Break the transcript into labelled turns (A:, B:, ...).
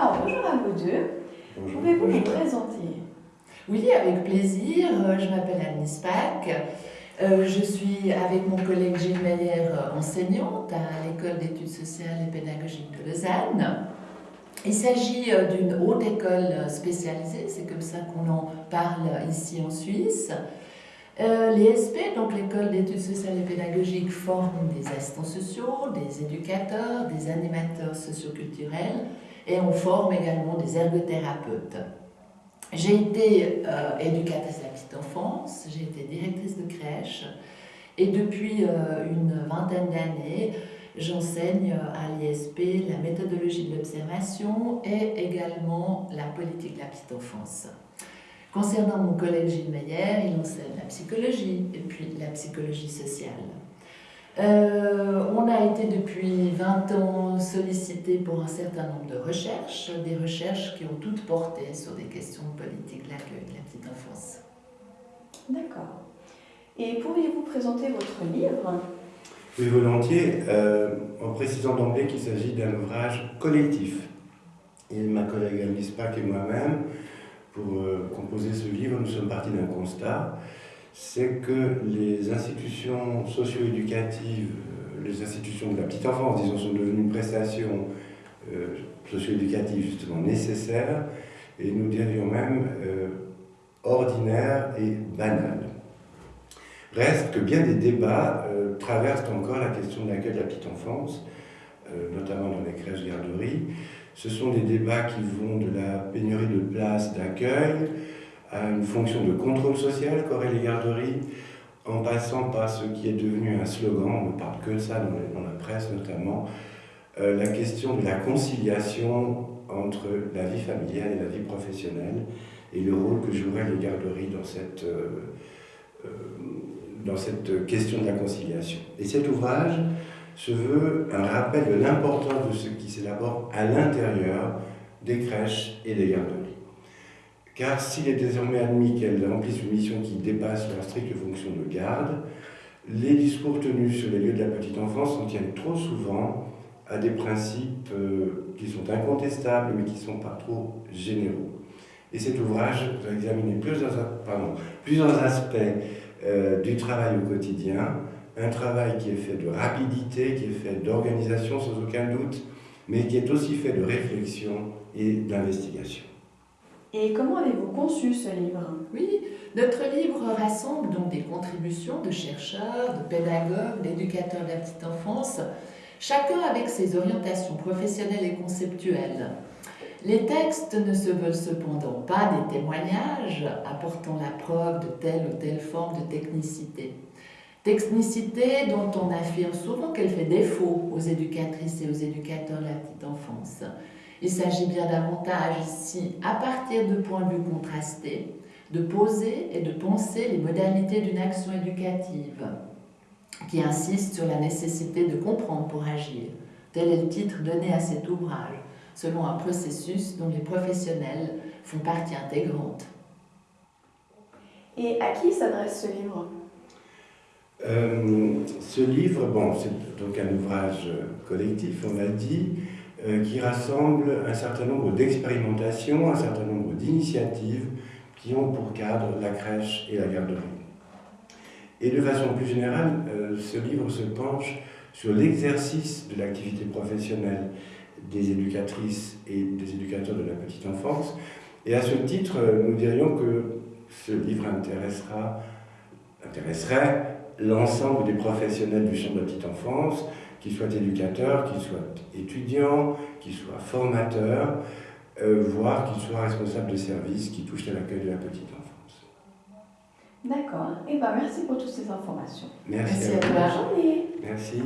A: Alors, bonjour à vous deux. Pouvez-vous vous présenter?
B: Oui, avec plaisir. Euh, je m'appelle Anne Spack. Euh, je suis avec mon collègue Gilles Meyer, euh, enseignante à l'École d'études sociales et pédagogiques de Lausanne. Il s'agit d'une haute école spécialisée, c'est comme ça qu'on en parle ici en Suisse. Euh, L'ESP, donc l'école d'études sociales et pédagogiques, forme des assistants sociaux, des éducateurs, des animateurs socioculturels et on forme également des ergothérapeutes. J'ai été euh, éducatrice de la petite enfance, j'ai été directrice de crèche et depuis euh, une vingtaine d'années, j'enseigne à l'ISP la méthodologie de l'observation et également la politique de la petite enfance. Concernant mon collègue Gilles Meyer, il enseigne la psychologie et puis la psychologie sociale. Euh, on a été depuis 20 ans sollicité pour un certain nombre de recherches, des recherches qui ont toutes porté sur des questions politiques de l'accueil de la petite enfance.
A: D'accord. Et pourriez-vous présenter votre livre?
C: Oui, volontiers, euh, en précisant d'emblée qu'il s'agit d'un ouvrage collectif. Et ma collègue Alice Pack et moi-même pour euh, composer ce livre, nous sommes partis d'un constat, c'est que les institutions socio-éducatives, euh, les institutions de la petite enfance, disons, sont devenues une prestation euh, socio-éducative justement nécessaire, et nous dirions même ordinaire et banale. Reste que bien des débats traversent encore la question de l'accueil de la petite enfance, notamment dans les crèches garderies, ce sont des débats qui vont de la pénurie de places d'accueil à une fonction de contrôle social qu'auraient les garderies, en passant par ce qui est devenu un slogan, on ne parle que de ça dans, la presse notamment, euh, la question de la conciliation entre la vie familiale et la vie professionnelle et le rôle que joueraient les garderies dans cette, euh, euh, dans cette question de la conciliation. Et cet ouvrage, se veut un rappel de l'importance de ce qui s'élabore à l'intérieur des crèches et des garderies. Car s'il est désormais admis qu'elles remplissent une mission qui dépasse leur stricte fonction de garde, les discours tenus sur les lieux de la petite enfance en tiennent trop souvent à des principes euh, qui sont incontestables mais qui sont pas trop généraux. Et cet ouvrage va examiner plusieurs, plusieurs aspects euh, du travail au quotidien, un travail qui est fait de rapidité, qui est fait d'organisation sans aucun doute, mais qui est aussi fait de réflexion et d'investigation.
A: Et comment avez-vous conçu ce livre?
B: Oui, notre livre rassemble donc des contributions de chercheurs, de pédagogues, d'éducateurs de la petite enfance, chacun avec ses orientations professionnelles et conceptuelles. Les textes ne se veulent cependant pas des témoignages apportant la preuve de telle ou telle forme de technicité. Technicité dont on affirme souvent qu'elle fait défaut aux éducatrices et aux éducateurs de la petite enfance. Il s'agit bien davantage ici, à partir de points de vue contrastés, de poser et de penser les modalités d'une action éducative qui insiste sur la nécessité de comprendre pour agir. Tel est le titre donné à cet ouvrage, selon un processus dont les professionnels font partie intégrante.
A: Et à qui s'adresse ce livre?
C: Euh, ce livre, bon, c'est donc un ouvrage collectif, on l'a dit, euh, qui rassemble un certain nombre d'expérimentations, un certain nombre d'initiatives qui ont pour cadre la crèche et la garderie. Et de façon plus générale, euh, ce livre se penche sur l'exercice de l'activité professionnelle des éducatrices et des éducateurs de la petite enfance. Et à ce titre, nous dirions que ce livre intéressera, intéresserait l'ensemble des professionnels du champ de la petite enfance, qu'ils soient éducateurs, qu'ils soient étudiants, qu'ils soient formateurs, euh, voire qu'ils soient responsables de services qui touchent à l'accueil de la petite enfance.
A: D'accord. Et eh ben, merci pour toutes ces informations.
C: Merci,
B: à,
C: vous.
A: Bonne journée.
C: Merci.